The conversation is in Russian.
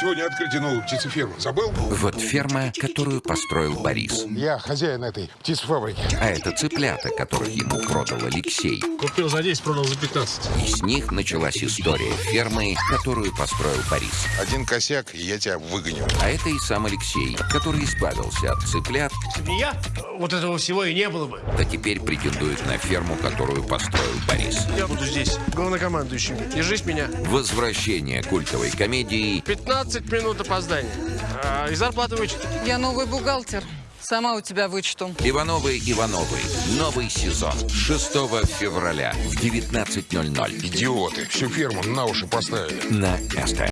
Сегодня открытие новой птицефермы. Забыл? Вот ферма, которую построил Борис. Я хозяин этой птицефабрики. А это цыплята, которых ему продал Алексей. Купил за 10, продал за 15. И с них началась история фермы, которую построил Борис. Один косяк, и я тебя выгоню. А это и сам Алексей, который избавился от цыплят, Не я, вот этого всего и не было бы. да теперь претендует на ферму, которую построил Борис. Я буду здесь главнокомандующим. Держись меня. Возвращение культовой комедии 15 минут опоздания. А, и зарплаты вычет. Я новый бухгалтер. Сама у тебя вычту. Ивановы Ивановы. Новый сезон. 6 февраля в 19.00 Идиоты. Всю ферму на уши поставили. на СТ.